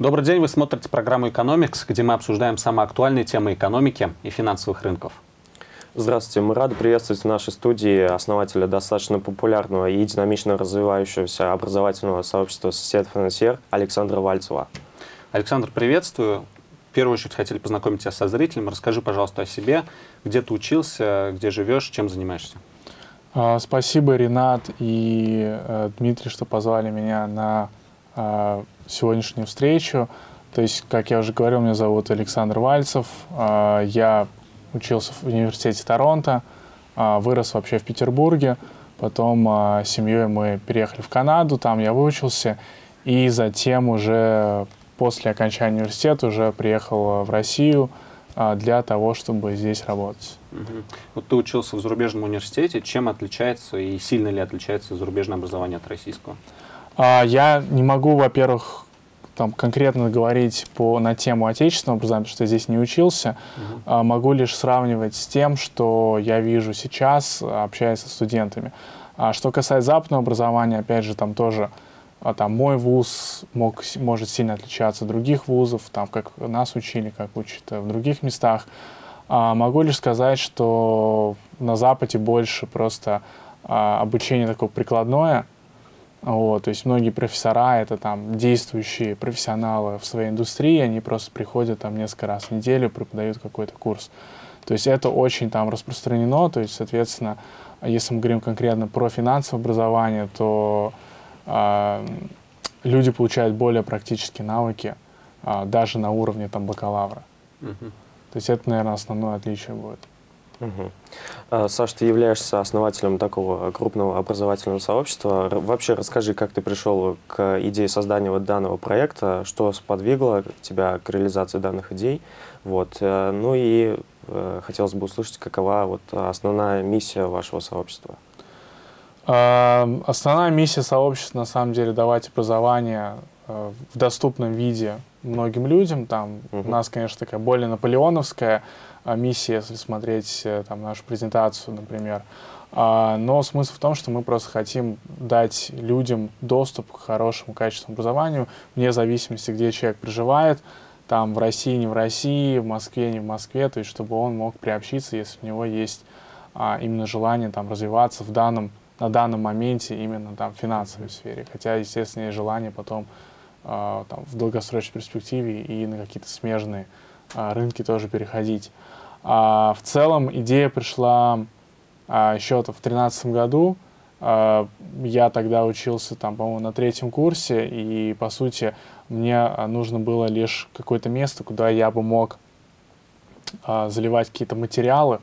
Добрый день, вы смотрите программу «Экономикс», где мы обсуждаем самые актуальные темы экономики и финансовых рынков. Здравствуйте, мы рады приветствовать в нашей студии основателя достаточно популярного и динамично развивающегося образовательного сообщества «Сосед Финансьер» Александра Вальцева. Александр, приветствую. В первую очередь хотели познакомить тебя со зрителем. Расскажи, пожалуйста, о себе, где ты учился, где живешь, чем занимаешься. А, спасибо, Ренат и э, Дмитрий, что позвали меня на э, сегодняшнюю встречу. То есть, как я уже говорил, меня зовут Александр Вальцев. Э, я учился в университете Торонто, э, вырос вообще в Петербурге. Потом э, семьей мы переехали в Канаду, там я выучился. И затем уже после окончания университета уже приехал в Россию для того, чтобы здесь работать. Угу. Вот ты учился в зарубежном университете. Чем отличается и сильно ли отличается зарубежное образование от российского? А, я не могу, во-первых, там конкретно говорить по, на тему отечественного образования, потому что я здесь не учился. Угу. А, могу лишь сравнивать с тем, что я вижу сейчас, общаясь со студентами. А что касается западного образования, опять же, там тоже а, там мой вуз мог, может сильно отличаться от других вузов, там как нас учили, как учат в других местах. А, могу лишь сказать, что на Западе больше просто а, обучение такое прикладное. Вот, то есть многие профессора — это там действующие профессионалы в своей индустрии, они просто приходят там несколько раз в неделю, преподают какой-то курс. То есть это очень там распространено, то есть, соответственно, если мы говорим конкретно про финансовое образование, то э, люди получают более практические навыки, э, даже на уровне там бакалавра. Uh-huh. То есть это, наверное, основное отличие будет. Угу. Саш, ты являешься основателем такого крупного образовательного сообщества. Вообще расскажи, как ты пришел к идее создания вот данного проекта, что сподвигло тебя к реализации данных идей. Вот. Э, ну и э, хотелось бы услышать, какова вот основная миссия вашего сообщества. Основная миссия сообщества, на самом деле, давать образование в доступном виде многим людям. Там угу. у нас, конечно, такая более наполеоновская а, миссия, если смотреть э, там, нашу презентацию, например. А, но смысл в том, что мы просто хотим дать людям доступ к хорошему качественному образованию, вне зависимости, где человек проживает, там в России, не в России, в Москве, не в Москве, то есть чтобы он мог приобщиться, если у него есть а, именно желание там развиваться в данном, на данном моменте именно там в финансовой сфере. Хотя, естественно, есть желание потом а, там, в долгосрочной перспективе и на какие-то смежные рынки тоже переходить. А, в целом идея пришла а, еще в 2013 году. А, я тогда учился, там, по-моему, на третьем курсе, и, по сути, мне а, нужно было лишь какое-то место, куда я бы мог а, заливать какие-то материалы,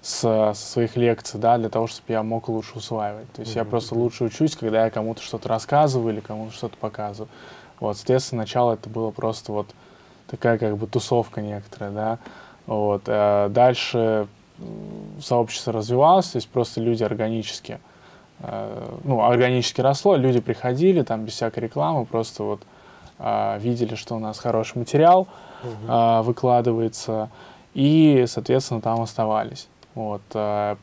с, со своих лекций, да, для того, чтобы я мог лучше усваивать. То есть mm-hmm. я просто лучше учусь, когда я кому-то что-то рассказываю или кому-то что-то показываю. Вот, соответственно, сначала это было просто вот такая как бы тусовка некоторая, да. Вот. А дальше сообщество развивалось, то есть просто люди органически, э, ну, органически росло, люди приходили там без всякой рекламы, просто вот э, видели, что у нас хороший материал uh-huh. выкладывается, и, соответственно, там оставались. Вот.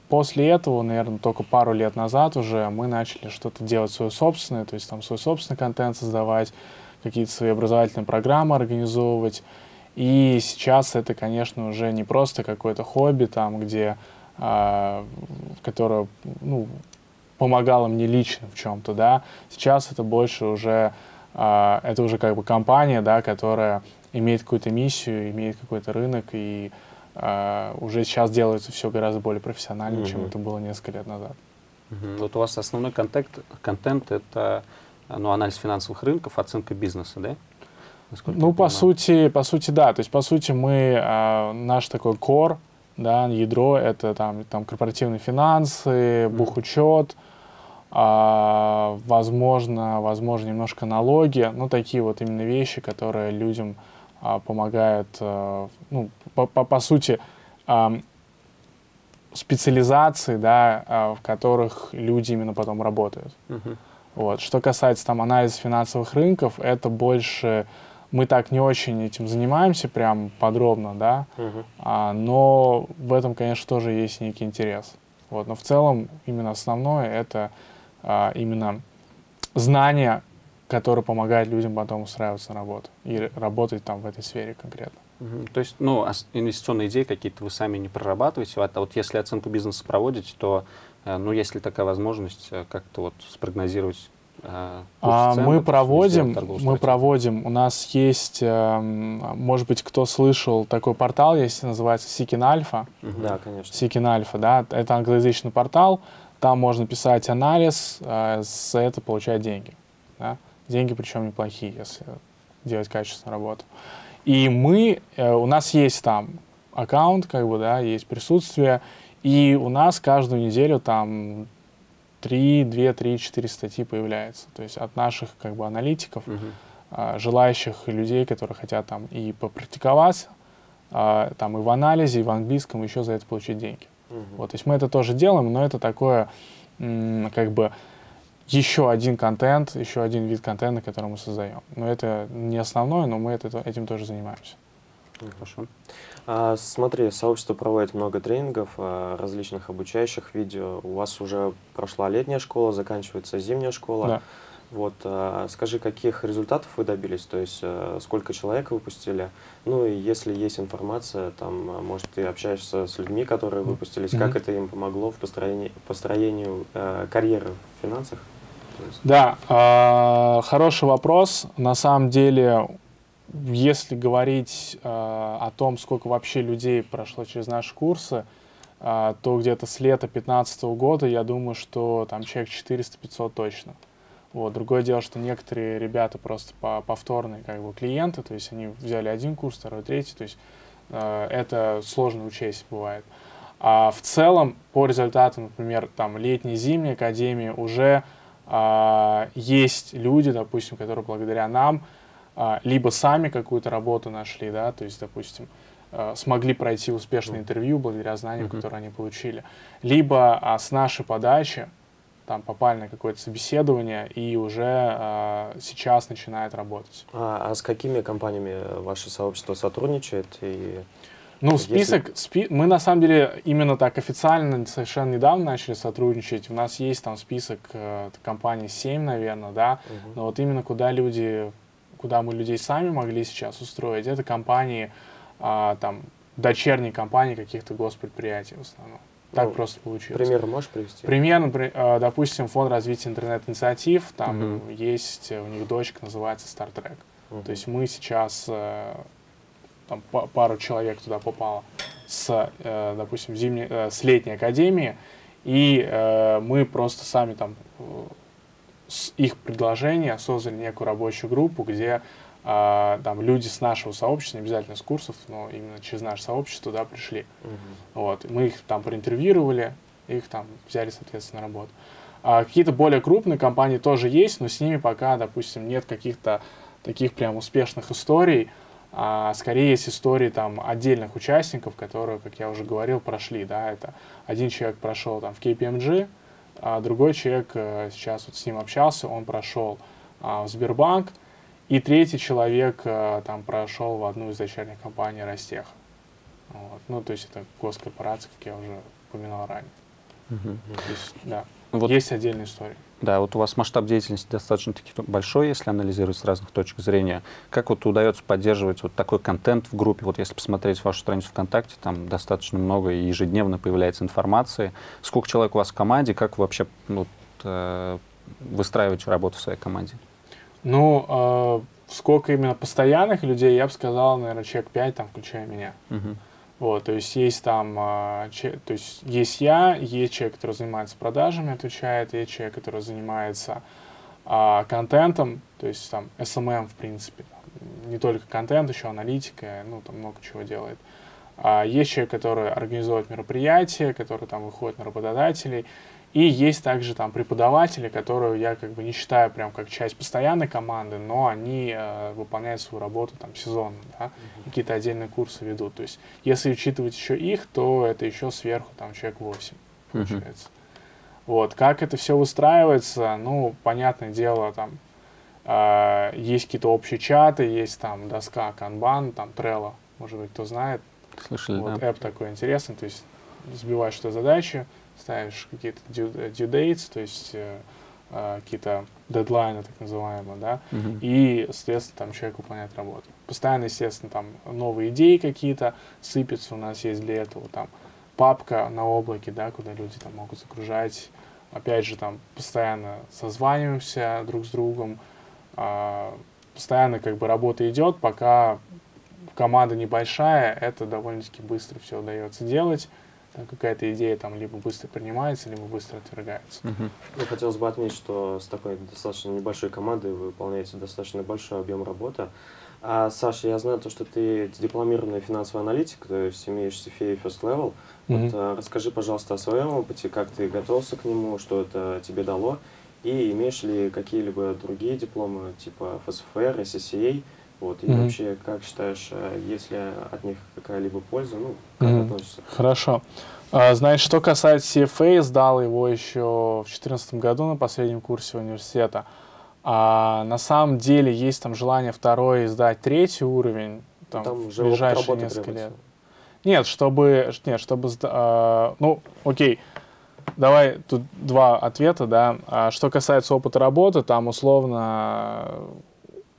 После этого, наверное, только пару лет назад уже мы начали что-то делать свое собственное, то есть там свой собственный контент создавать, какие-то свои образовательные программы организовывать. И сейчас это, конечно, уже не просто какое-то хобби, там, где, э, которое ну, помогало мне лично в чем-то, да. Сейчас это больше уже, э, это уже как бы компания, да, которая имеет какую-то миссию, имеет какой-то рынок, и э, уже сейчас делается все гораздо более профессионально, mm-hmm. чем это было несколько лет назад. Mm-hmm. Вот у вас основной контент, контент это ну, анализ финансовых рынков, оценка бизнеса, да? Насколько ну, по сути, по сути, да. То есть, по сути, мы, а, наш такой core, да, ядро, это там, там корпоративные финансы, бухучет, а, возможно, возможно, немножко налоги, ну, такие вот именно вещи, которые людям а, помогают, а, ну, по, по, по сути, а, специализации, да, а, в которых люди именно потом работают. Uh-huh. Вот. Что касается там анализа финансовых рынков, это больше мы так не очень этим занимаемся прям подробно, да, uh-huh. а, но в этом, конечно, тоже есть некий интерес. Вот. Но в целом именно основное это а, именно знание который помогает людям потом устраиваться на работу и работать там в этой сфере конкретно. Угу. То есть, ну, инвестиционные идеи какие-то вы сами не прорабатываете, а вот если оценку бизнеса проводите, то, ну, есть ли такая возможность э, как-то вот спрогнозировать э, а цен, мы проводим, мы проводим. У нас есть, э, может быть, кто слышал такой портал, есть называется Seeking Alpha. Да, конечно. Seeking Alpha, да, это англоязычный портал. Там можно писать анализ, э, за это получать деньги. Да? Деньги причем неплохие, если делать качественную работу. И мы, э, у нас есть там аккаунт, как бы, да, есть присутствие, и у нас каждую неделю там 3, 2, 3, 4 статьи появляется. То есть от наших как бы аналитиков, uh -huh. желающих людей, которые хотят там и попрактиковаться, а, там и в анализе, и в английском, еще за это получить деньги. Uh -huh. Вот, то есть мы это тоже делаем, но это такое, как бы, еще один контент, еще один вид контента, который мы создаем. Но это не основное, но мы это, этим тоже занимаемся. Хорошо. А, смотри, сообщество проводит много тренингов, а, различных обучающих видео. У вас уже прошла летняя школа, заканчивается зимняя школа. Да. Вот, а, скажи, каких результатов вы добились, то есть а, сколько человек выпустили, ну и если есть информация, там, может, ты общаешься с людьми, которые выпустились, mm -hmm. как это им помогло в построении, построению а, карьеры в финансах? Да, э, хороший вопрос. На самом деле, если говорить э, о том, сколько вообще людей прошло через наши курсы, э, то где-то с лета 2015 года, я думаю, что там человек 400-500 точно. Вот. Другое дело, что некоторые ребята просто по повторные как бы, клиенты, то есть они взяли один курс, второй, третий, то есть э, это сложно учесть бывает. А в целом, по результатам, например, там летней, зимней академии уже а, есть люди, допустим, которые благодаря нам либо сами какую-то работу нашли, да, то есть, допустим, а, смогли пройти успешное интервью благодаря знаниям, mm-hmm. которые они получили, либо а, с нашей подачи там попали на какое-то собеседование и уже э, сейчас начинает работать. А, а с какими компаниями ваше сообщество сотрудничает и ну, список, Если... спи... мы на самом деле именно так официально совершенно недавно начали сотрудничать. У нас есть там список э, компаний 7, наверное, да, угу. но вот именно куда люди, куда мы людей сами могли сейчас устроить, это компании, э, там, дочерние компании каких-то госпредприятий в основном. Так ну, просто получилось. Пример можешь привести? Пример, э, допустим, фонд развития интернет-инициатив, там угу. есть, у них дочка называется Star Trek. Угу. То есть мы сейчас э, там, пару человек туда попало с, э, допустим, зимней, э, с летней академии, и мы просто сами там с их предложения создали некую рабочую группу, где э, там люди с нашего сообщества, не обязательно с курсов, но именно через наше сообщество туда пришли. Угу. Вот, мы их там проинтервьюировали, их там взяли, соответственно, на работу. А какие-то более крупные компании тоже есть, но с ними пока, допустим, нет каких-то таких прям успешных историй, а скорее есть истории там отдельных участников, которые, как я уже говорил, прошли, да, это один человек прошел там в KPMG, а другой человек, э, сейчас вот с ним общался, он прошел а, в Сбербанк, и третий человек а, там прошел в одну из дочерних компаний Ростех. Вот. Ну, то есть это госкорпорация, как я уже упоминал ранее. Угу. То есть, да, вот. есть отдельная история. Да, вот у вас масштаб деятельности достаточно таки большой, если анализировать с разных точек зрения. Как вот удается поддерживать вот такой контент в группе? Вот если посмотреть вашу страницу ВКонтакте, там достаточно много и ежедневно появляется информации. Сколько человек у вас в команде? Как вы вообще вот, э, выстраиваете работу в своей команде? Ну, э, сколько именно постоянных людей, я бы сказал, наверное, человек 5, там, включая меня. Угу. Вот, то есть есть там, а, то есть есть я, есть человек, который занимается продажами, отвечает, есть человек, который занимается а, контентом, то есть там SMM, в принципе, не только контент, еще аналитика, ну, там много чего делает. А, есть человек, который организует мероприятия, который там выходит на работодателей, и есть также там преподаватели, которые я как бы не считаю прям как часть постоянной команды, но они э, выполняют свою работу там сезонно, да, uh-huh. какие-то отдельные курсы ведут. То есть если учитывать еще их, то это еще сверху там человек 8 получается. Uh-huh. Вот, как это все выстраивается, ну, понятное дело, там э, есть какие-то общие чаты, есть там доска Kanban, там Trello, может быть, кто знает. Слышали, вот, да. App такой интересный, то есть сбиваешь что задачи, ставишь какие-то due, due dates, то есть э, э, какие-то дедлайны, так называемые, да, Мгм. и, соответственно, там человек выполняет работу. Постоянно, естественно, там новые идеи какие-то сыпятся, у нас есть для этого там папка на облаке, да, куда люди там могут загружать. Опять же, там постоянно созваниваемся друг с другом, а, постоянно как бы работа идет, пока команда небольшая, это довольно-таки быстро все удается делать. Какая-то идея там либо быстро принимается, либо быстро отвергается. Мгм. Ну, хотелось бы отметить, что с такой достаточно небольшой командой вы выполняете достаточно большой объем работы. А, Саша, я знаю то, что ты дипломированный финансовый аналитик, то есть имеешь CFA First Level. Мгм. Вот, а, расскажи, пожалуйста, о своем опыте, как ты готовился к нему, что это тебе дало, и имеешь ли какие-либо другие дипломы, типа FSFR, SCCA, вот, и Мгм. вообще, как считаешь, э, есть ли от них какая-либо польза, ну, как Мгм. относишься? Хорошо. А, Значит, что касается CFA, сдал его еще в 2014 году на последнем курсе университета. А на самом деле есть там желание второй сдать третий уровень там, Там в ближайшие несколько требуется. лет. Нет, чтобы, нет, чтобы, а, ну, окей, давай тут два ответа, да. А что касается опыта работы, там условно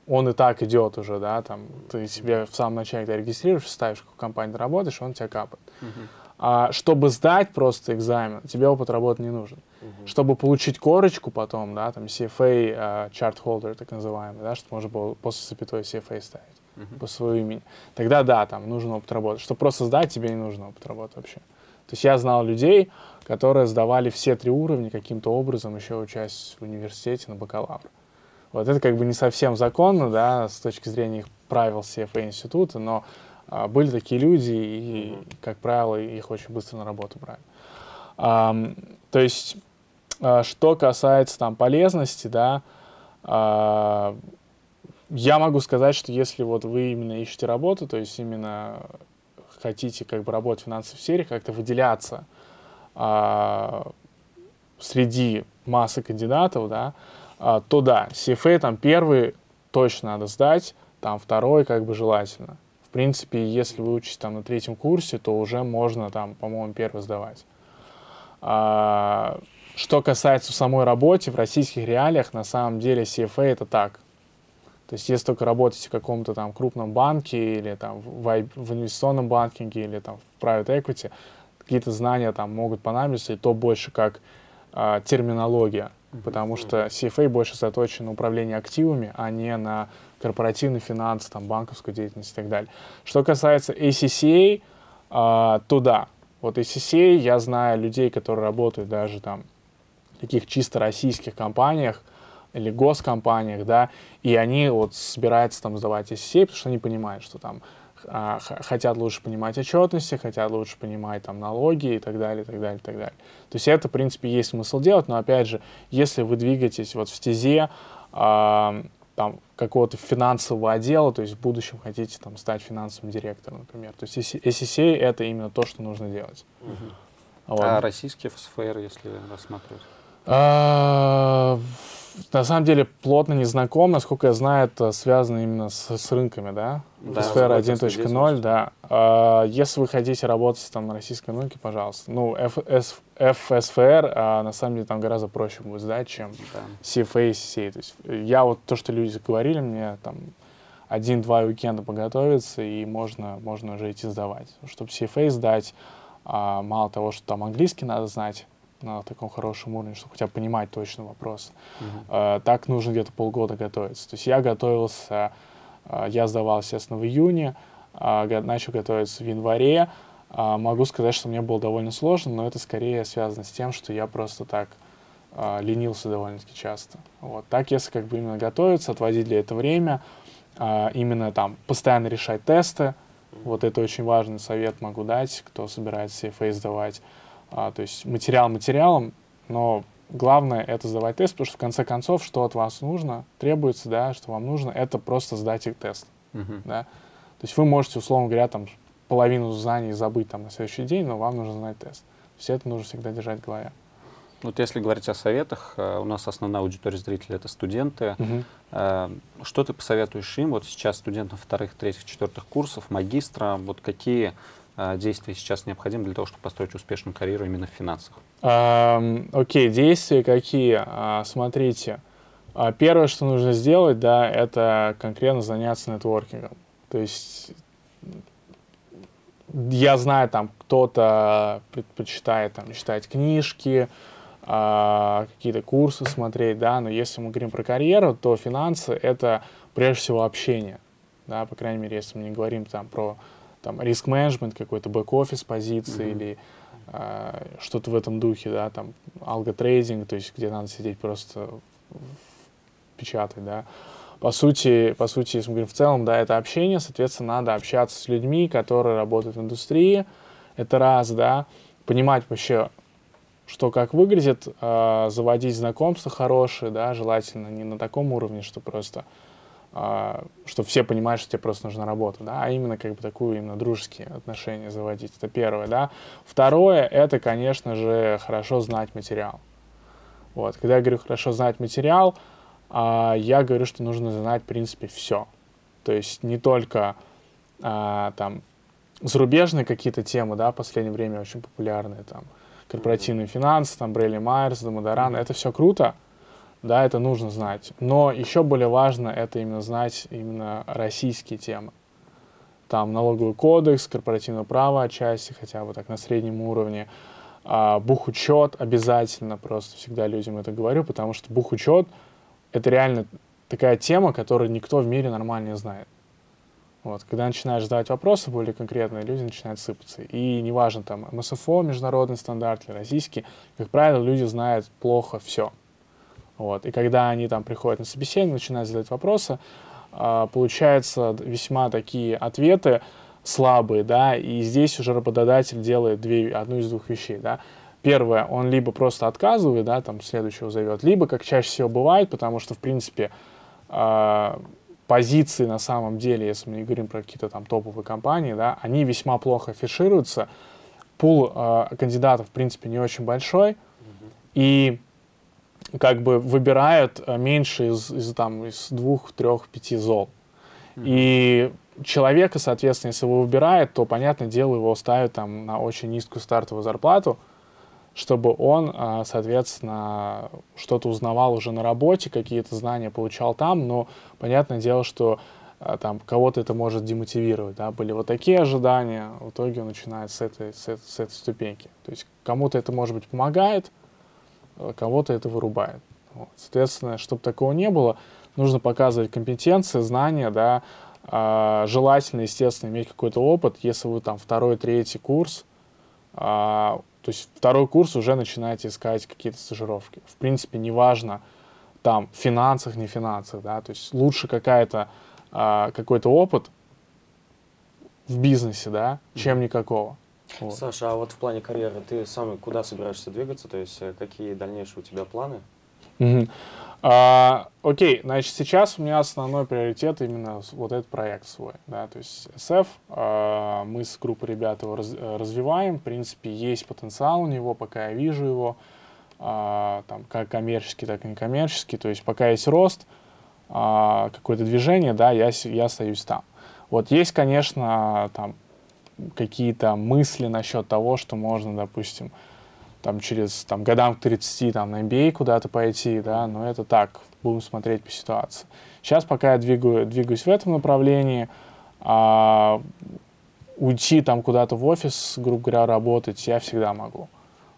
он и так идет уже, да, там ты себе в самом начале, когда регистрируешься, ставишь, в какой компании ты работаешь, он тебя капает. Мгм. А чтобы сдать просто экзамен, тебе опыт работы не нужен. Мгм. Чтобы получить корочку потом, да, там CFA, а, chart holder, так называемый, да, чтобы можно было после запятой CFA ставить Мгм. по своему имени, тогда да, там нужен опыт работы. Чтобы просто сдать, тебе не нужен опыт работы вообще. То есть я знал людей, которые сдавали все три уровня каким-то образом, еще учась в университете на бакалавр. Вот это как бы не совсем законно, да, с точки зрения их правил CFA института, но а, были такие люди, и, Мгм. как правило, их очень быстро на работу брали. Ам, то есть, а, что касается там полезности, да, а, я могу сказать, что если вот вы именно ищете работу, то есть именно хотите как бы работать в финансовой сфере, как-то выделяться а, среди массы кандидатов, да, а, то да, CFA там первый точно надо сдать, там второй как бы желательно. В принципе, если вы учитесь там на третьем курсе, то уже можно там, по-моему, первый сдавать. А, что касается самой работе, в российских реалиях, на самом деле CFA это так. То есть если только работаете в каком-то там крупном банке или там в, в инвестиционном банкинге или там в private equity, какие-то знания там могут понадобиться, и то больше как а, терминология, потому что CFA больше заточен на управление активами, а не на корпоративный финанс, там, банковскую деятельность и так далее. Что касается ACCA, а, то да, вот ACCA, я знаю людей, которые работают даже там в таких чисто российских компаниях или госкомпаниях, да, и они вот собираются там сдавать ACCA, потому что они понимают, что там а, хотят лучше понимать отчетности, хотят лучше понимать там налоги и так далее, и так далее, и так далее. То есть это, в принципе, есть смысл делать, но опять же, если вы двигаетесь вот в стезе а, там какого-то финансового отдела, то есть в будущем хотите там стать финансовым директором, например. То есть ACCA это именно то, что нужно делать. Мгм. Вот. А российские ФСФР, если рассматривать? А, На самом деле плотно не знаком, насколько я знаю, это связано именно с, с рынками, да? Да, Сфера с брокерской 1.0, деятельностью. да. А, Если вы хотите работать там на российском рынке, пожалуйста. Ну, FS FSFR, а, на самом деле, там гораздо проще будет сдать, чем Да. CFA и CCA. То есть э, я вот то, что люди говорили мне, там один-два уикенда поготовиться, и можно, можно уже идти сдавать. Чтобы CFA сдать, а, мало того, что там английский надо знать на таком хорошем уровне, чтобы хотя бы понимать точно вопрос, Мгм. а, так нужно где-то полгода готовиться. То есть я готовился, я сдавал, естественно, в июне, а, начал готовиться в январе. А, Могу сказать, что мне было довольно сложно, но это скорее связано с тем, что я просто так а, ленился довольно-таки часто. Вот. Так, если как бы именно готовиться, отводить для этого время, а, именно там постоянно решать тесты, вот это очень важный совет могу дать, кто собирается CFA сдавать. А, то есть материал материалом, но главное это сдавать тест, потому что в конце концов, что от вас нужно, требуется, да, что вам нужно, это просто сдать их тест, Мгм. да. То есть вы можете, условно говоря, там половину знаний забыть там на следующий день, но вам нужно знать тест. Все это нужно всегда держать в голове. Вот если говорить о советах, э, у нас основная аудитория зрителей это студенты. Мгм. Э, Что ты посоветуешь им? Вот сейчас студентам вторых, третьих, четвертых курсов, магистра, вот какие действий сейчас необходимы для того, чтобы построить успешную карьеру именно в финансах? Эм, окей, действия какие? А, смотрите, а, первое, что нужно сделать, да, это конкретно заняться нетворкингом. То есть я знаю, там кто-то предпочитает там, читать книжки, какие-то курсы смотреть, да, но если мы говорим про карьеру, то финансы — это прежде всего общение, да, по крайней мере, если мы не говорим там про там, риск-менеджмент, какой-то бэк-офис позиции mm-hmm. или э, что-то в этом духе, да, там, алготрейдинг, то есть где надо сидеть просто печатать, да, по сути, по сути, если мы говорим в целом, да, это общение, соответственно, надо общаться с людьми, которые работают в индустрии, это раз, да, понимать вообще, что как выглядит, э, заводить знакомства хорошие, да, желательно не на таком уровне, что просто, что все понимают, что тебе просто нужна работа, да, а именно как бы такую именно дружеские отношения заводить, это первое, да. Второе, это, конечно же, хорошо знать материал. Вот, когда я говорю хорошо знать материал, а я говорю, что нужно знать, в принципе, все. То есть не только а, там зарубежные какие-то темы, да, в последнее время очень популярные, там, корпоративные финансы, там, Брейли Майерс, Дамадаран, это все круто, да, это нужно знать. Но еще более важно это именно знать именно российские темы. Там налоговый кодекс, корпоративное право отчасти, хотя бы так на среднем уровне, а, бухучет обязательно, просто всегда людям это говорю, потому что бухучет — это реально такая тема, которую никто в мире нормально не знает. Вот. Когда начинаешь задавать вопросы более конкретные, люди начинают сыпаться. И неважно, там, МСФО, международный стандарт или российский, как правило, люди знают плохо все. Вот. И когда они там приходят на собеседование, начинают задать вопросы, э, получаются весьма такие ответы слабые, да, и здесь уже работодатель делает две, одну из двух вещей, да первое, он либо просто отказывает, да, там следующего зовет, либо, как чаще всего бывает, потому что, в принципе, э, позиции на самом деле, если мы не говорим про какие-то там топовые компании, да, они весьма плохо афишируются, пул э, кандидатов, в принципе, не очень большой, mm-hmm. и как бы выбирают э, меньше из, из, там, из двух, трех, пяти зол. Mm-hmm. И человека, соответственно, если его выбирает, то, понятное дело, его ставят там на очень низкую стартовую зарплату, чтобы он, а, соответственно, что-то узнавал уже на работе, какие-то знания получал там, но понятное дело, что а, там кого-то это может демотивировать, да, были вот такие ожидания, в итоге он начинает с этой, с этой, с этой ступеньки. То есть кому-то это, может быть, помогает, кого-то это вырубает. Вот. Соответственно, чтобы такого не было, нужно показывать компетенции, знания, да, а, желательно, естественно, иметь какой-то опыт, если вы там второй, третий курс, а, то есть второй курс уже начинаете искать какие-то стажировки. В принципе, неважно, там, в финансах, не финансах, да, то есть лучше какая-то, а, какой-то опыт в бизнесе, да, чем никакого. Вот. Саша, а вот в плане карьеры ты сам куда собираешься двигаться, то есть э, какие дальнейшие у тебя планы? Mm-hmm. А, окей, значит, сейчас у меня основной приоритет именно вот этот проект свой, да, то есть SF, а, мы с группой ребят его раз, развиваем, в принципе, есть потенциал у него, пока я вижу его, а, там, как коммерческий, так и некоммерческий, то есть пока есть рост, а, какое-то движение, да, я, я остаюсь там. Вот есть, конечно, там какие-то мысли насчет того, что можно, допустим, там через там, годам к 30 там, на MBA куда-то пойти, да, но это так, будем смотреть по ситуации. Сейчас пока я двигаю, двигаюсь в этом направлении, а, уйти там куда-то в офис, грубо говоря, работать я всегда могу.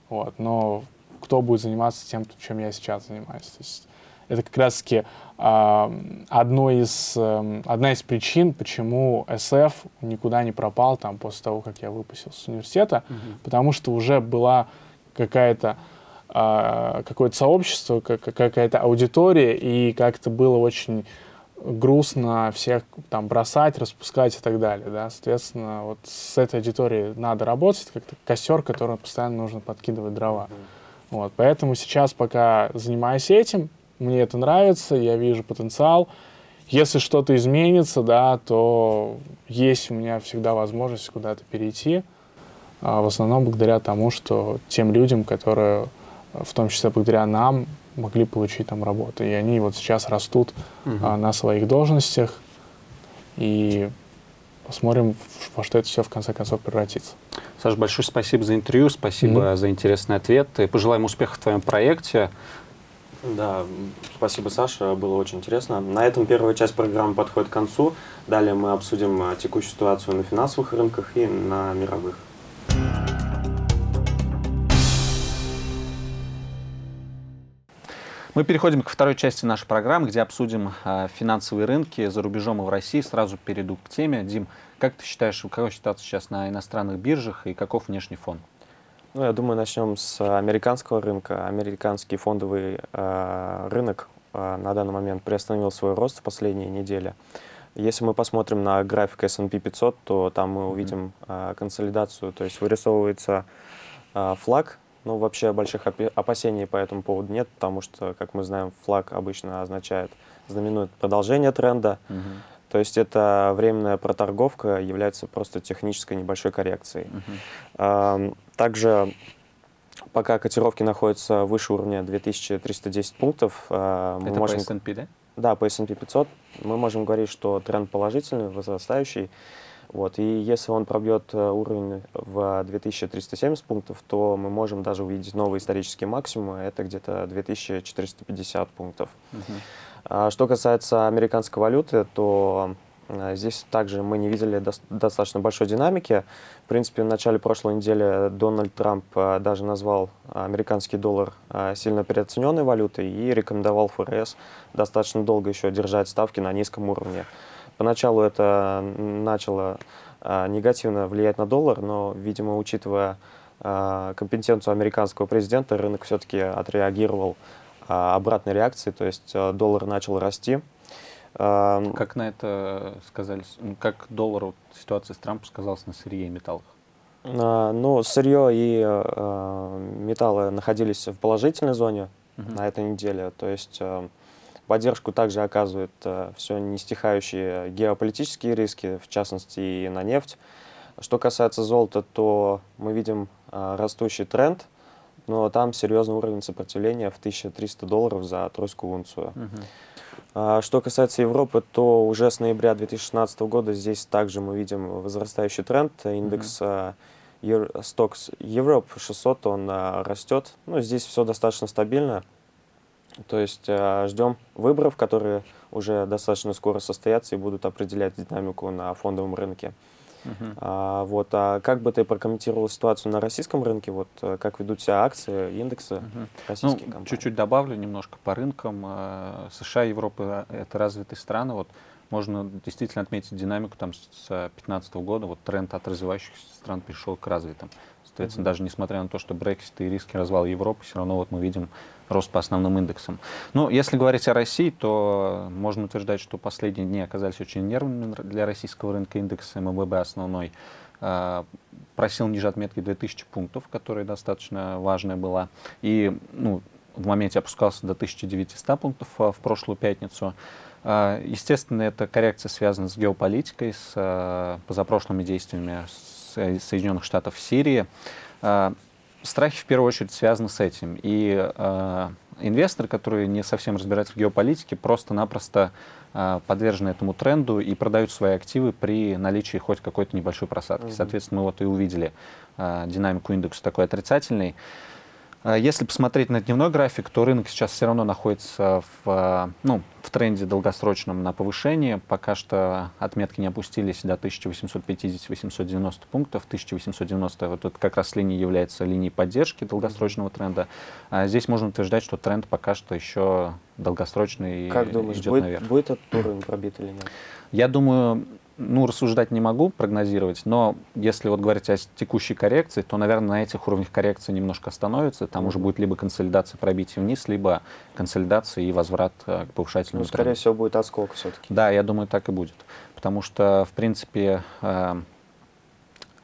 Вот, но кто будет заниматься тем, чем я сейчас занимаюсь? То есть это как раз-таки одно из, э, одна из причин, почему SF никуда не пропал там после того, как я выпустился с университета, mm-hmm. потому что уже была какая-то а, какое-то сообщество, как, какая-то аудитория, и как-то было очень грустно всех там бросать, распускать и так далее, да, соответственно, вот с этой аудиторией надо работать, как-то костер, который постоянно нужно подкидывать дрова, mm-hmm. вот, поэтому сейчас пока занимаюсь этим, мне это нравится, я вижу потенциал, если что-то изменится, да, то есть у меня всегда возможность куда-то перейти, а в основном благодаря тому, что тем людям, которые, в том числе благодаря нам, могли получить там работу. И они вот сейчас растут угу. а, на своих должностях. И посмотрим, во что это все в конце концов превратится. Саша, большое спасибо за интервью, спасибо mm-hmm. за интересный ответ. И пожелаем успеха в твоем проекте. Да, спасибо, Саша, было очень интересно. На этом первая часть программы подходит к концу. Далее мы обсудим а, текущую ситуацию на финансовых рынках и на мировых. Мы переходим к второй части нашей программы, где обсудим э, финансовые рынки за рубежом и в России. Сразу перейду к теме. Дим, как ты считаешь, какова ситуация сейчас на иностранных биржах и каков внешний фон? Ну, я думаю, начнем с американского рынка. Американский фондовый э, рынок э, на данный момент приостановил свой рост в последние недели. Если мы посмотрим на график S&P 500, то там мы увидим э, консолидацию, то есть вырисовывается э, флаг ну, вообще больших опасений по этому поводу нет, потому что, как мы знаем, флаг обычно означает, знаменует продолжение тренда. Угу. То есть это временная проторговка является просто технической небольшой коррекцией. Угу. Также пока котировки находятся выше уровня 2310 пунктов, мы это можем... по S&P, да? Да, по S&P 500 мы можем говорить, что тренд положительный, возрастающий. Вот, и если он пробьет э, уровень в 2370 пунктов, то мы можем даже увидеть новые исторические максимумы, это где-то 2450 пунктов. А, что касается американской валюты, то э, Здесь также мы не видели до достаточно большой динамики. В принципе, в начале прошлой недели Дональд Трамп э, даже назвал американский доллар сильно переоцененной валютой и рекомендовал ФРС достаточно долго еще держать ставки на низком уровне. Поначалу это начало негативно влиять на доллар, но, видимо, учитывая компетенцию американского президента, рынок все-таки отреагировал обратной реакцией, то есть доллар начал расти. Как на это сказались, как доллар ситуация с Трампом сказалась на сырье и металлах? Ну, сырье и металлы находились в положительной зоне uh на этой неделе, то есть Поддержку также оказывают э, все не стихающие геополитические риски, в частности и на нефть. Что касается золота, то мы видим э, растущий тренд, но там серьезный уровень сопротивления в 1300 долларов за тройскую унцию. Угу. Что касается Европы, то уже с ноября 2016 года здесь также мы видим возрастающий тренд. Индекс uh Stocks Europe 600, он э, растет. Ну, здесь все достаточно стабильно. То есть э, ждем выборов, которые уже достаточно скоро состоятся и будут определять динамику на фондовом рынке. Uh-huh. А, вот, а как бы ты прокомментировал ситуацию на российском рынке? Вот э, как ведут себя акции, индексы uh-huh. российских ну, компаний? Чуть-чуть добавлю немножко по рынкам. Э, США, Европа — это развитые страны. Вот можно действительно отметить динамику там с 2015 года. Вот тренд от развивающихся стран перешел к развитым. Соответственно, даже несмотря на то, что Брексит и риски развала Европы, все равно вот мы видим рост по основным индексам. Ну, если говорить о России, то можно утверждать, что последние дни оказались очень нервными для российского рынка. Индекс МВБ основной э, просил ниже отметки 2000 пунктов, которая достаточно важная была. И ну, в моменте опускался до 1900 пунктов э, в прошлую пятницу. Э, естественно, эта коррекция связана с геополитикой, с позапрошлыми действиями Соединенных Штатов в Сирии страхи в первую очередь связаны с этим. И э, инвесторы, которые не совсем разбираются в геополитике, просто-напросто э, подвержены этому тренду и продают свои активы при наличии хоть какой-то небольшой просадки. Соответственно, мы вот и увидели динамику индекса такой отрицательной. А если посмотреть на дневной график, то рынок сейчас все равно находится в, ну, в тренде долгосрочном на повышение. Пока что отметки не опустились до 1850-890 пунктов. 1890 вот это как раз линия является линией поддержки долгосрочного тренда. А здесь можно утверждать, что тренд пока что еще долгосрочный как думаешь, идет будет, наверх. будет этот уровень пробит или нет? Я думаю, ну, рассуждать не могу, прогнозировать, но если вот говорить о текущей коррекции, то, наверное, на этих уровнях коррекции немножко остановится. Там уже будет либо консолидация пробития вниз, либо консолидация и возврат э, к повышательному Ну, скорее тренду. всего, будет отскок все-таки. Да, я думаю, так и будет. Потому что, в принципе, э,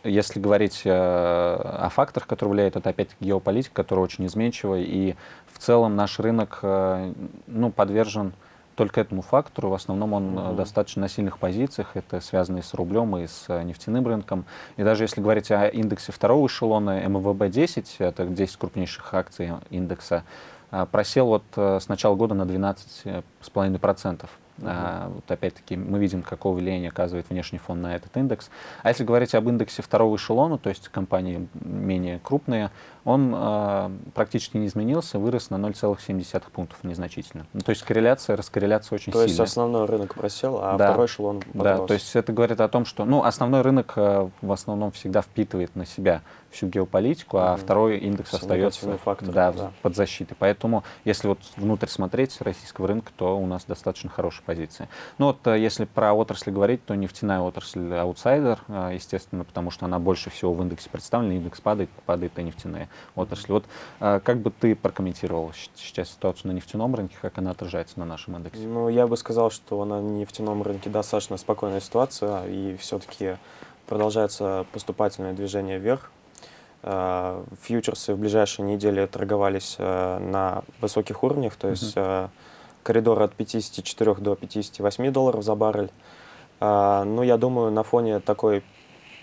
если говорить э, о факторах, которые влияют, это опять геополитика, которая очень изменчивая, и в целом наш рынок ну, подвержен только этому фактору. В основном он угу. достаточно на сильных позициях. Это связано и с рублем, и с э, нефтяным рынком. И даже если говорить о индексе второго эшелона МВБ-10, это 10 крупнейших акций индекса, просел вот с начала года на 12,5%. Uh-huh. А, вот опять-таки мы видим, какое влияние оказывает внешний фон на этот индекс. А если говорить об индексе второго эшелона, то есть компании менее крупные, он э, практически не изменился, вырос на 0,7 пунктов незначительно. Ну, то есть корреляция, раскорреляция очень то сильная. То есть основной рынок просел, а да. второй эшелон подрос. Да, то есть это говорит о том, что ну, основной рынок э, в основном всегда впитывает на себя всю геополитику, а mm-hmm. второй индекс остается факторы, да, да. под защитой. Поэтому, если вот внутрь смотреть российского рынка, то у нас достаточно хорошая позиция. Ну вот, э, если про отрасли говорить, то нефтяная отрасль аутсайдер, естественно, потому что она больше всего в индексе представлена, индекс падает, падает и нефтяная отрасль. Вот э, как бы ты прокомментировал сейчас ситуацию на нефтяном рынке, как она отражается на нашем индексе? Ну, я бы сказал, что на нефтяном рынке достаточно спокойная ситуация, и все-таки продолжается поступательное движение вверх. Э, фьючерсы в ближайшие недели торговались э, на высоких уровнях, то есть -huh. коридор от 54 до 58 долларов за баррель. Ну, я думаю, на фоне такой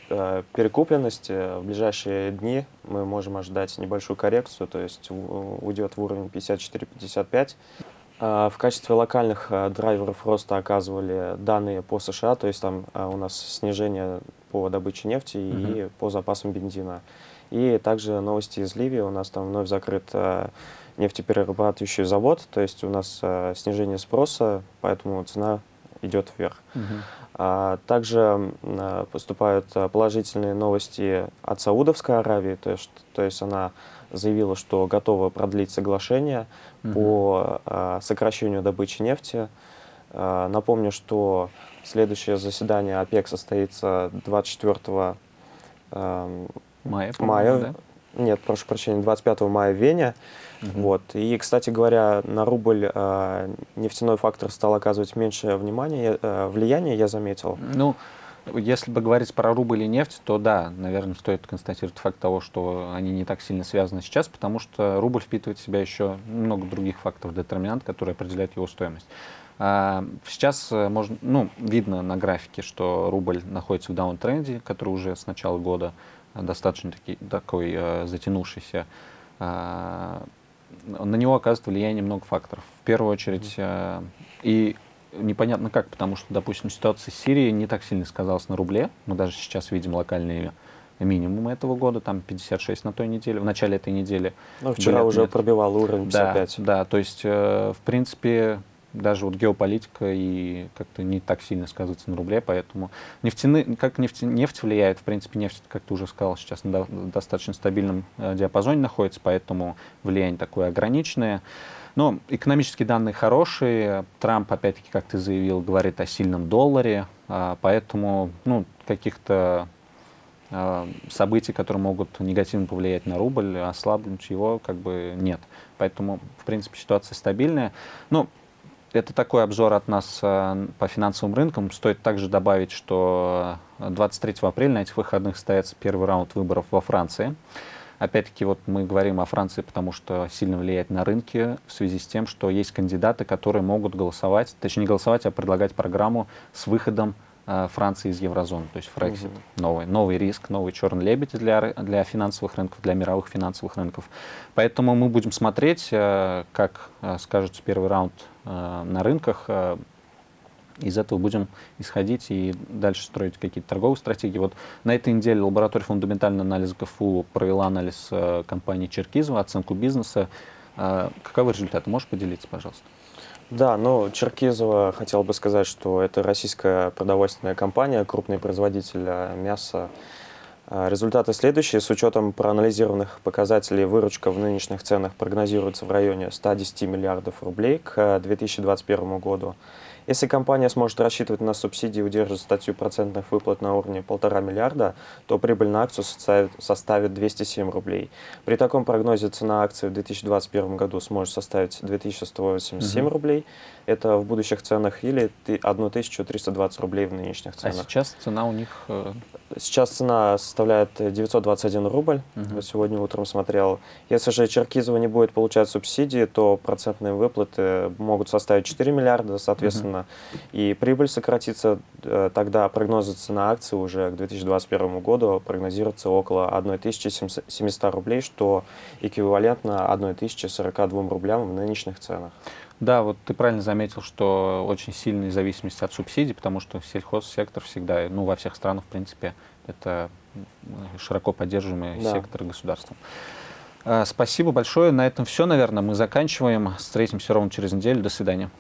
перекупленности в ближайшие дни мы можем ожидать небольшую коррекцию, то есть уйдет в уровень 54-55. В качестве локальных драйверов роста оказывали данные по США, то есть там у нас снижение по добыче нефти uh -huh. и по запасам бензина. И также новости из Ливии. У нас там вновь закрыт э, нефтеперерабатывающий завод, то есть у нас э, снижение спроса, поэтому цена идет вверх. Угу. А, также а, поступают положительные новости от Саудовской Аравии, то есть, то есть она заявила, что готова продлить соглашение угу. по а, сокращению добычи нефти. А, напомню, что следующее заседание ОПЕК состоится 24 а, Мая, мая да? Нет, прошу прощения, 25 мая в Вене. Угу. Вот. И, кстати говоря, на рубль э, нефтяной фактор стал оказывать меньшее внимание, э, влияние, я заметил. Ну, если бы говорить про рубль и нефть, то да, наверное, стоит констатировать факт того, что они не так сильно связаны сейчас, потому что рубль впитывает в себя еще много других факторов детерминант, которые определяют его стоимость. А сейчас э, можно, ну, видно на графике, что рубль находится в даунтренде, который уже с начала года достаточно таки, такой э, затянувшийся, э, на него оказывает влияние много факторов. В первую очередь, э, и непонятно как, потому что, допустим, ситуация с Сирией не так сильно сказалась на рубле. Мы даже сейчас видим локальные минимумы этого года, там 56 на той неделе, в начале этой недели. Ну, вчера Были, уже нет. пробивал уровень 55. Да, да то есть, э, в принципе, даже вот геополитика и как-то не так сильно сказывается на рубле, поэтому нефтяны, как нефть, нефть влияет, в принципе, нефть, как ты уже сказал, сейчас на достаточно стабильном э, диапазоне находится, поэтому влияние такое ограниченное. Но экономические данные хорошие, Трамп, опять-таки, как ты заявил, говорит о сильном долларе, а, поэтому ну, каких-то а, событий, которые могут негативно повлиять на рубль, ослабнуть его, как бы нет. Поэтому, в принципе, ситуация стабильная. Ну, это такой обзор от нас э, по финансовым рынкам. Стоит также добавить, что 23 апреля на этих выходных состоится первый раунд выборов во Франции. Опять-таки, вот мы говорим о Франции, потому что сильно влияет на рынки в связи с тем, что есть кандидаты, которые могут голосовать, точнее не голосовать, а предлагать программу с выходом э, Франции из еврозоны, то есть Фрексит. Угу. Новый, новый риск, новый черный лебедь для, для финансовых рынков, для мировых финансовых рынков. Поэтому мы будем смотреть, э, как скажется первый раунд Э, на рынках. Э, из этого будем исходить и дальше строить какие-то торговые стратегии. Вот на этой неделе лаборатория фундаментального анализа КФУ провела анализ э, компании Черкизова, оценку бизнеса. Каковы результаты? Можешь поделиться, пожалуйста? Да, ну, Черкизова хотел бы сказать, что это российская продовольственная компания, крупный производитель мяса а, результаты следующие. С учетом проанализированных показателей выручка в нынешних ценах прогнозируется в районе 110 миллиардов рублей к 2021 году. Если компания сможет рассчитывать на субсидии и удерживать статью процентных выплат на уровне 1,5 миллиарда, то прибыль на акцию составит 207 рублей. При таком прогнозе цена акции в 2021 году сможет составить 2187 угу. рублей. Это в будущих ценах или 1320 рублей в нынешних а ценах. А сейчас цена у них? Э, сейчас цена составляет 921 рубль. Угу. Вот сегодня утром смотрел. Если же Черкизова не будет получать субсидии, то процентные выплаты могут составить 4 миллиарда, соответственно, угу. и прибыль сократится. Э, тогда прогнозы цены акции уже к 2021 году прогнозируется около 1700 рублей, что эквивалентно 1042 рублям в нынешних ценах. Да, вот ты правильно заметил, что очень сильная зависимость от субсидий, потому что сельхозсектор всегда, ну, во всех странах, в принципе, это широко поддерживаемый да. сектор государством. А, спасибо большое. На этом все, наверное. Мы заканчиваем. Встретимся ровно через неделю. До свидания.